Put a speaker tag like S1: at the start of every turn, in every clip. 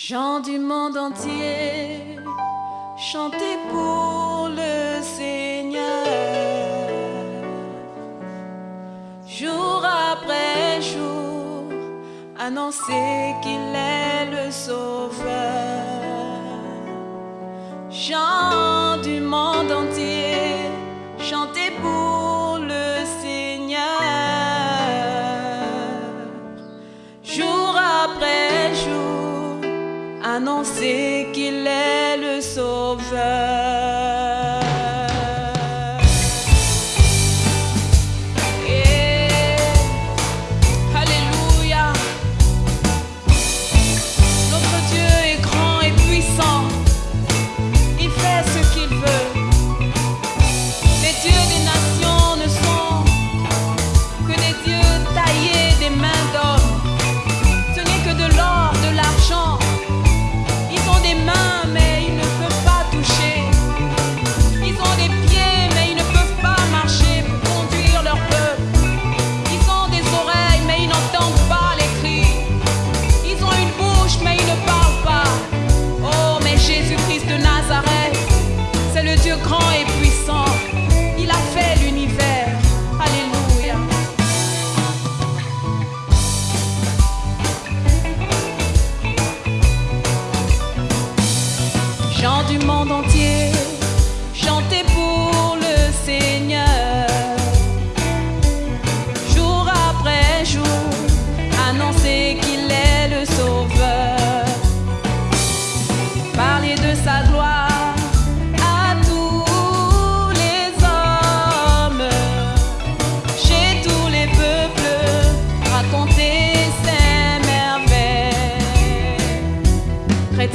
S1: Gens du monde entier, chantez pour le Seigneur. Jour après jour, annoncez qu'il est le Sauveur. Gens du monde entier, chantez pour le não ser.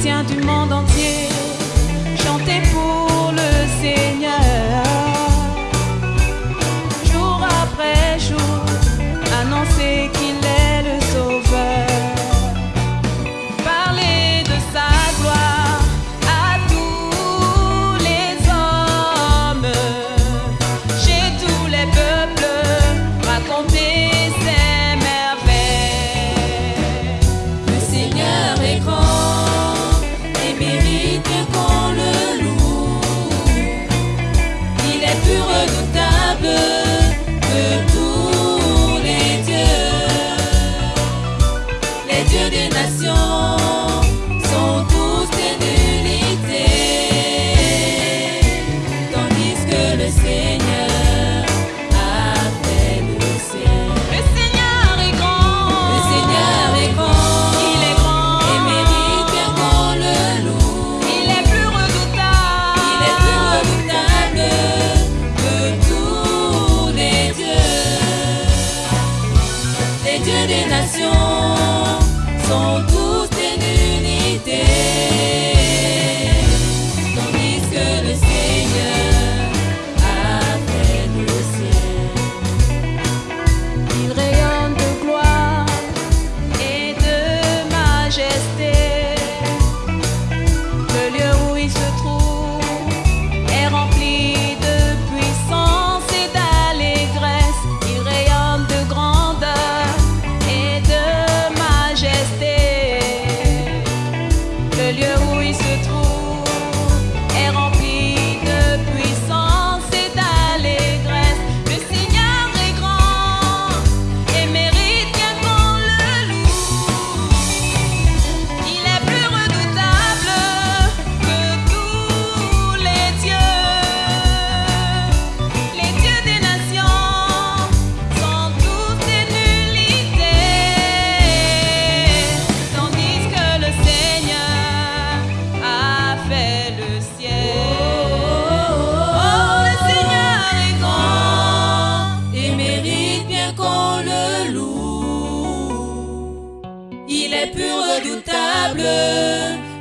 S1: du monde entier. lieu redoutable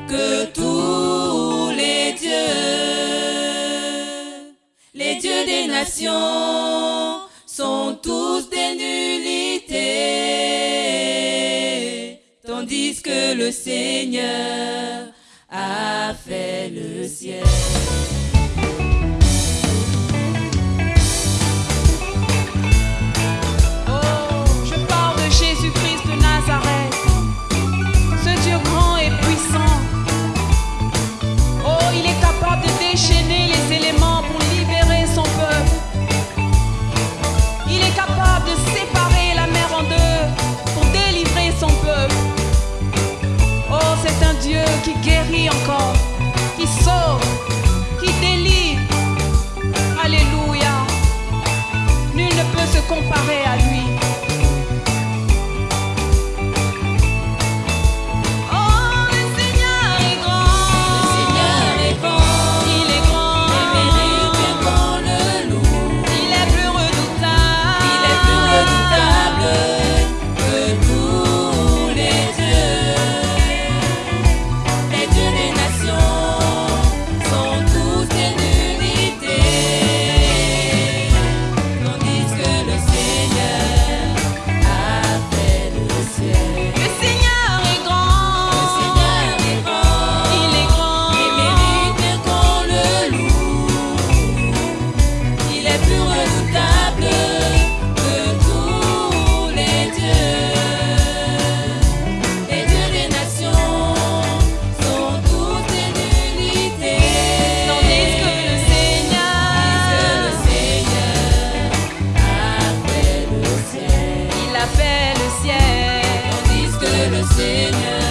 S1: que tous les dieux. Les dieux des nations sont tous des nullités, tandis que le Seigneur a fait le ciel. Seigneur.